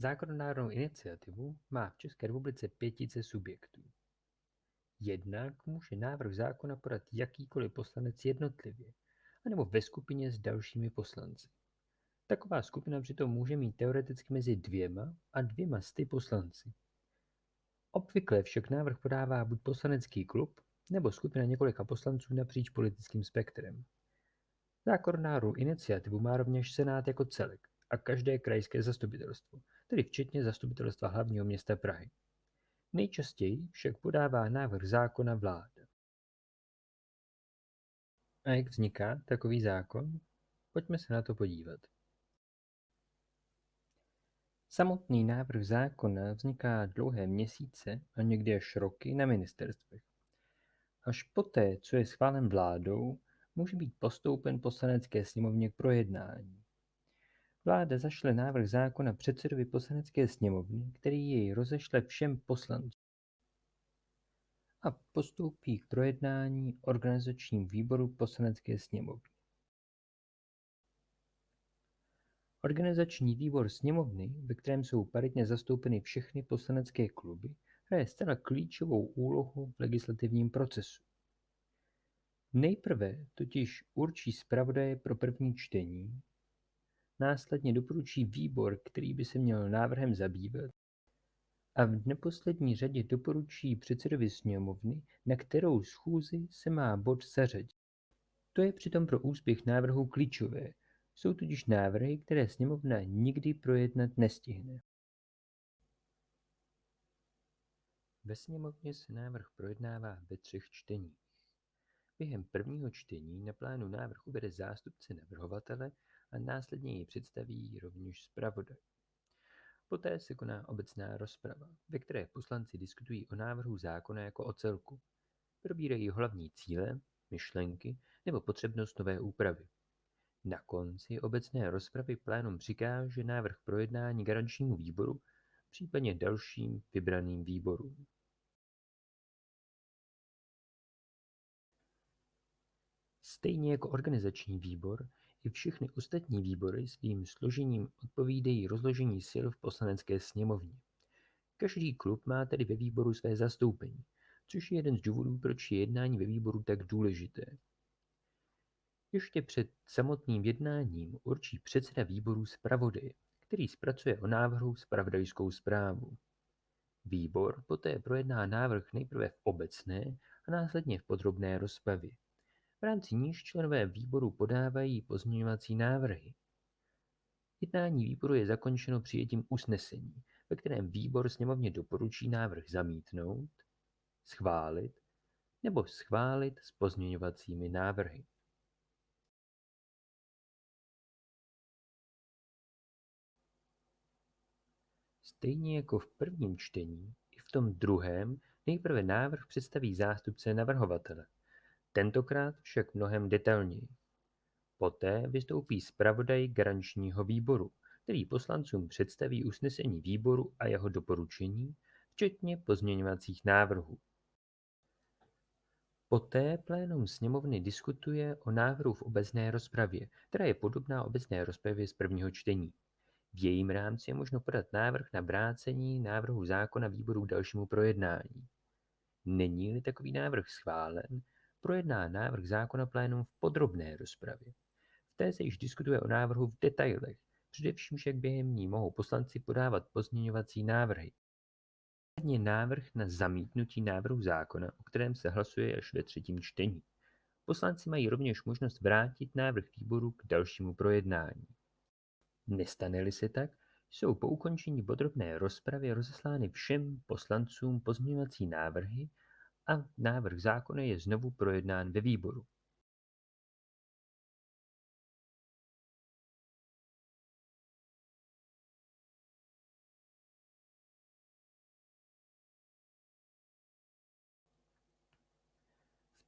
Zákonodárnou iniciativu má v České republice pětice subjektů. Jednak může návrh zákona podat jakýkoliv poslanec jednotlivě anebo ve skupině s dalšími poslanci. Taková skupina přitom může mít teoreticky mezi dvěma a dvěma sty poslanci. Obvykle však návrh podává buď poslanecký klub nebo skupina několika poslanců napříč politickým spektrem. Zákonodárnou iniciativu má rovněž Senát jako celek a každé krajské zastupitelstvo, tedy včetně Zastupitelstva hlavního města Prahy. Nejčastěji však podává návrh zákona vláda. A jak vzniká takový zákon? Pojďme se na to podívat. Samotný návrh zákona vzniká dlouhé měsíce a někdy až roky na ministerstvech. Až poté, co je schválen vládou, může být postoupen poslanecké sněmovně k projednání. Vláda zašle návrh zákona předsedovi poslanecké sněmovny, který jej rozešle všem poslancům a postoupí k projednání organizačním výboru poslanecké sněmovny. Organizační výbor sněmovny, ve kterém jsou paritně zastoupeny všechny poslanecké kluby, hraje zcela klíčovou úlohu v legislativním procesu. Nejprve totiž určí zpravodaje pro první čtení, následně doporučí výbor, který by se měl návrhem zabývat, a v neposlední řadě doporučí předsedovi sněmovny, na kterou schůzi se má bod zařadit. To je přitom pro úspěch návrhu klíčové, jsou totiž návrhy, které sněmovna nikdy projednat nestihne. Ve sněmovně se návrh projednává ve třech čteních. Během prvního čtení na plánu návrh uvede zástupce navrhovatele a následně ji představí rovněž zpravodaj. Poté se koná obecná rozprava, ve které poslanci diskutují o návrhu zákona jako o celku. Probírají hlavní cíle, myšlenky nebo potřebnost nové úpravy. Na konci obecné rozpravy plénum přikáže návrh projednání garančnímu výboru, případně dalším vybraným výborům. Stejně jako organizační výbor, i všechny ostatní výbory svým složením odpovídají rozložení sil v poslanecké sněmovně. Každý klub má tedy ve výboru své zastoupení, což je jeden z důvodů, proč je jednání ve výboru tak důležité. Ještě před samotným jednáním určí předseda výboru zpravodaje, který zpracuje o návrhu zpravodajskou zprávu. Výbor poté projedná návrh nejprve v obecné a následně v podrobné rozpravě. V rámci níž členové výboru podávají pozměňovací návrhy. Jednání výboru je zakončeno přijetím usnesení, ve kterém výbor sněmovně doporučí návrh zamítnout, schválit nebo schválit s pozměňovacími návrhy. Stejně jako v prvním čtení, i v tom druhém nejprve návrh představí zástupce navrhovatele, tentokrát však mnohem detailněji. Poté vystoupí zpravodaj garančního výboru, který poslancům představí usnesení výboru a jeho doporučení, včetně pozměňovacích návrhů. Poté plénum sněmovny diskutuje o návrhu v obecné rozpravě, která je podobná obecné rozpravě z prvního čtení. V jejím rámci je možno podat návrh na vrácení návrhu zákona výboru k dalšímu projednání. Není-li takový návrh schválen, projedná návrh zákona plénum v podrobné rozpravě. V té se již diskutuje o návrhu v detailech, především však během ní mohou poslanci podávat pozměňovací návrhy. Následně návrh na zamítnutí návrhu zákona, o kterém se hlasuje až ve třetím čtení. Poslanci mají rovněž možnost vrátit návrh výboru k dalšímu projednání. Nestane-li se tak, jsou po ukončení podrobné rozpravy rozeslány všem poslancům pozměňovací návrhy a návrh zákona je znovu projednán ve výboru.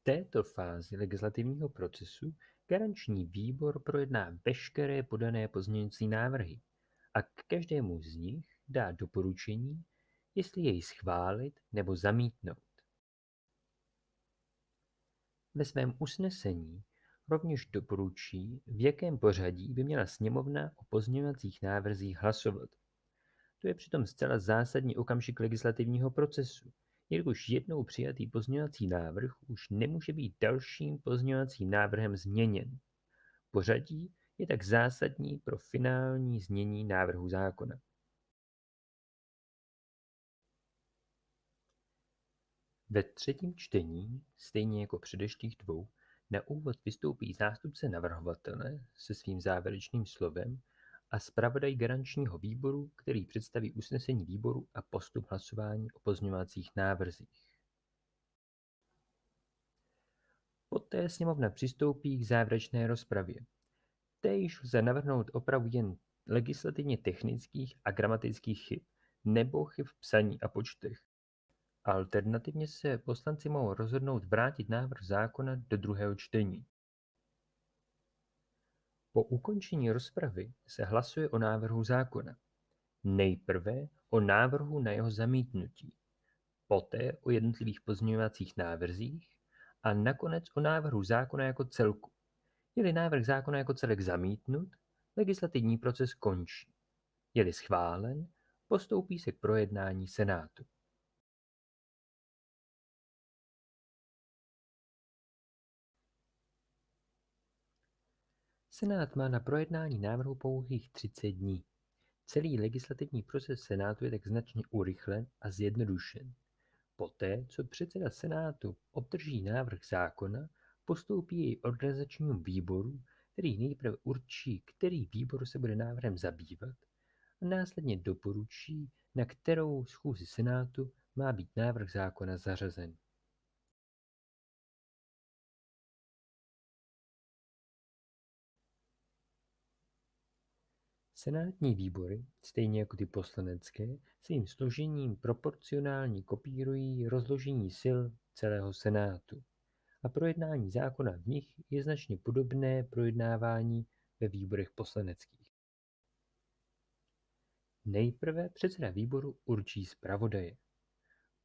V této fázi legislativního procesu Garanční výbor projedná veškeré podané pozměňující návrhy a k každému z nich dá doporučení, jestli jej schválit nebo zamítnout. Ve svém usnesení rovněž doporučí, v jakém pořadí by měla sněmovna o pozměňovacích návrzích hlasovat. To je přitom zcela zásadní okamžik legislativního procesu, jelikož jednou přijatý pozměňovací návrh už nemůže být dalším pozměňovacím návrhem změněn. Pořadí je tak zásadní pro finální znění návrhu zákona. Ve třetím čtení, stejně jako předešlých dvou, na úvod vystoupí zástupce navrhovatele se svým závěrečným slovem a zpravodaj garančního výboru, který představí usnesení výboru a postup hlasování o pozměňovacích návrzích. Poté sněmovna přistoupí k závěrečné rozpravě. Též lze navrhnout opravu jen legislativně technických a gramatických chyb nebo chyb v psaní a počtech. Alternativně se poslanci mohou rozhodnout vrátit návrh zákona do druhého čtení. Po ukončení rozpravy se hlasuje o návrhu zákona. Nejprve o návrhu na jeho zamítnutí, poté o jednotlivých pozměňovacích návrzích a nakonec o návrhu zákona jako celku. Je-li návrh zákona jako celek zamítnut, legislativní proces končí. Je-li schválen, postoupí se k projednání Senátu. Senát má na projednání návrhu pouhých 30 dní. Celý legislativní proces Senátu je tak značně urychlen a zjednodušen. Poté, co předseda Senátu obdrží návrh zákona, postoupí jej organizačnímu výboru, který nejprve určí, který výbor se bude návrhem zabývat a následně doporučí, na kterou schůzi Senátu má být návrh zákona zařazen. Senátní výbory, stejně jako ty poslanecké, svým složením proporcionálně kopírují rozložení sil celého Senátu a projednání zákona v nich je značně podobné projednávání ve výborech poslaneckých. Nejprve předseda výboru určí zpravodaje.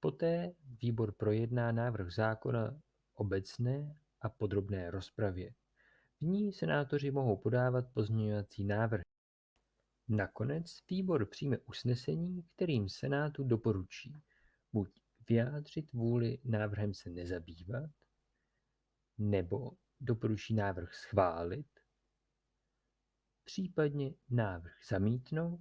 Poté výbor projedná návrh zákona obecné a podrobné rozpravě. V ní senátoři mohou podávat pozměňovací návrhy. Nakonec výbor přijme usnesení, kterým Senátu doporučí buď vyjádřit vůli návrhem se nezabývat, nebo doporučí návrh schválit, případně návrh zamítnout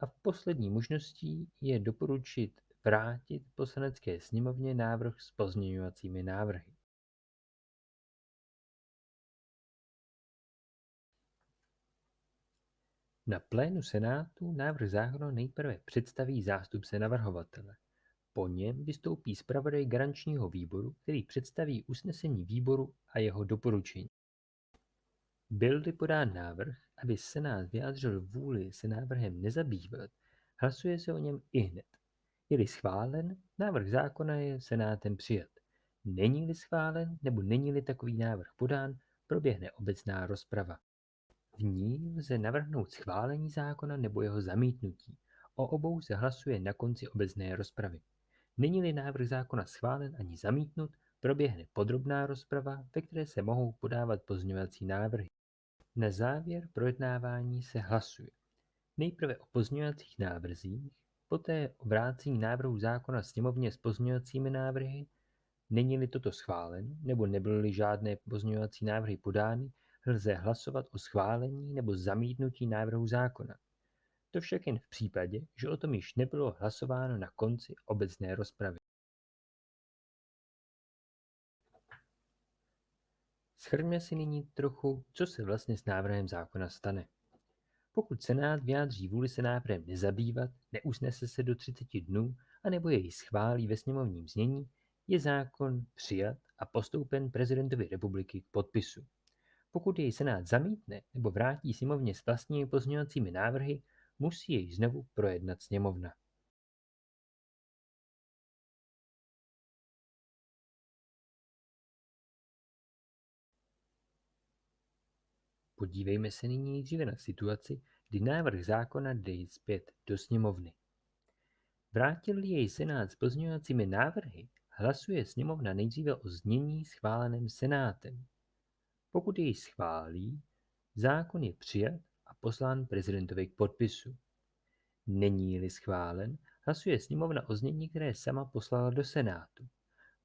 a v poslední možností je doporučit vrátit poslanecké sněmovně návrh s pozměňovacími návrhy. Na plénu Senátu návrh zákona nejprve představí zástupce navrhovatele. Po něm vystoupí zpravodaj garančního výboru, který představí usnesení výboru a jeho doporučení. Byl-li podán návrh, aby Senát vyjádřil vůli se návrhem nezabývat, hlasuje se o něm ihned. Je-li schválen, návrh zákona je Senátem přijat. Není-li schválen nebo není-li takový návrh podán, proběhne obecná rozprava. V ní lze navrhnout schválení zákona nebo jeho zamítnutí. O obou se hlasuje na konci obecné rozpravy. Není-li návrh zákona schválen ani zamítnut, proběhne podrobná rozprava, ve které se mohou podávat pozměňovací návrhy. Na závěr projednávání se hlasuje. Nejprve o pozměňovacích návrzích, poté o vrácení návrhu zákona sněmovně s pozměňovacími návrhy, není-li toto schválen, nebo nebyly žádné pozměňovací návrhy podány, lze hlasovat o schválení nebo zamítnutí návrhu zákona. To však jen v případě, že o tom již nebylo hlasováno na konci obecné rozpravy. Schrňme si nyní trochu, co se vlastně s návrhem zákona stane. Pokud Senát vyjádří vůli se návrhem nezabývat, neusnese se do 30 dnů, anebo jej schválí ve sněmovním znění, je zákon přijat a postoupen prezidentovi republiky k podpisu. Pokud jej Senát zamítne nebo vrátí sněmovně s vlastními pozměňovacími návrhy, musí jej znovu projednat sněmovna. Podívejme se nyní nejdříve na situaci, kdy návrh zákona jde zpět do sněmovny. Vrátil jej Senát s pozměňovacími návrhy, hlasuje sněmovna nejdříve o znění schváleném Senátem. Pokud jej schválí, zákon je přijat a poslán prezidentovi k podpisu. Není-li schválen, hlasuje sněmovna o znění, které sama poslala do Senátu.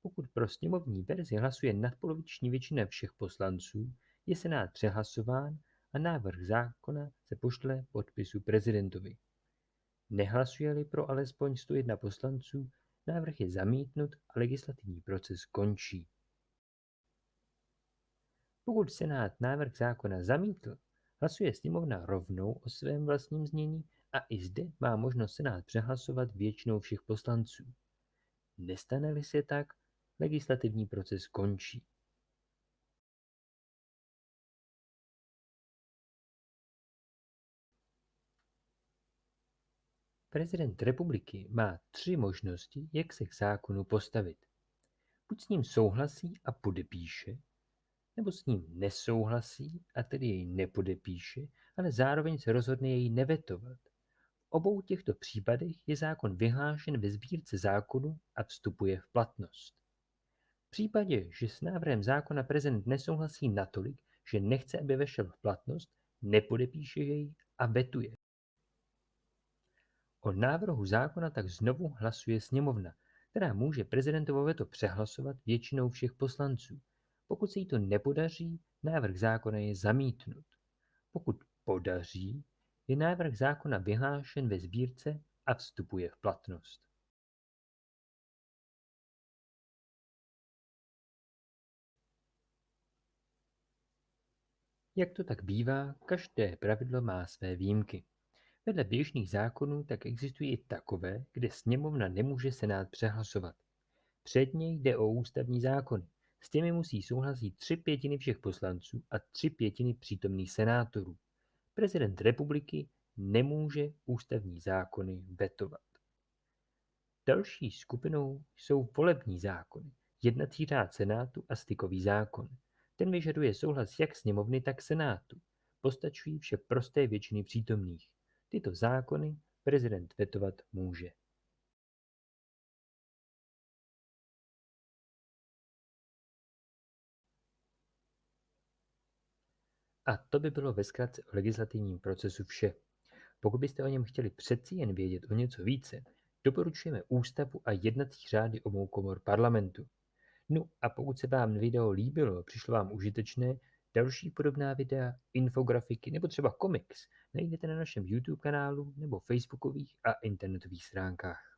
Pokud pro sněmovní verzi hlasuje nadpoloviční většina všech poslanců, je Senát přehlasován a návrh zákona se pošle podpisu prezidentovi. Nehlasuje-li pro alespoň 101 poslanců, návrh je zamítnut a legislativní proces končí. Pokud Senát návrh zákona zamítl, hlasuje sněmovna rovnou o svém vlastním znění a i zde má možnost Senát přehlasovat většinou všech poslanců. Nestane-li se tak, legislativní proces končí. Prezident republiky má tři možnosti, jak se k zákonu postavit. Buď s ním souhlasí a podepíše, nebo s ním nesouhlasí a tedy jej nepodepíše, ale zároveň se rozhodne jej nevetovat. V obou těchto případech je zákon vyhlášen ve sbírce zákonu a vstupuje v platnost. V případě, že s návrhem zákona prezident nesouhlasí natolik, že nechce, aby vešel v platnost, nepodepíše jej a vetuje. O návrhu zákona tak znovu hlasuje sněmovna, která může prezidentovo veto přehlasovat většinou všech poslanců. Pokud se jí to nepodaří, návrh zákona je zamítnut. Pokud podaří, je návrh zákona vyhlášen ve sbírce a vstupuje v platnost. Jak to tak bývá, každé pravidlo má své výjimky. Vedle běžných zákonů tak existují i takové, kde sněmovna nemůže senát přehlasovat. Předně jde o ústavní zákony. S těmi musí souhlasit tři pětiny všech poslanců a tři pětiny přítomných senátorů. Prezident republiky nemůže ústavní zákony vetovat. Další skupinou jsou volební zákony, jednací řád senátu a stykový zákon. Ten vyžaduje souhlas jak sněmovny, tak senátu. Postačují vše prosté většiny přítomných. Tyto zákony prezident vetovat může. A to by bylo ve zkratce o legislativním procesu vše. Pokud byste o něm chtěli přeci jen vědět o něco více, doporučujeme ústavu a jednací řády obou komor parlamentu. No a pokud se vám video líbilo, přišlo vám užitečné, další podobná videa, infografiky nebo třeba komiks najdete na našem YouTube kanálu nebo facebookových a internetových stránkách.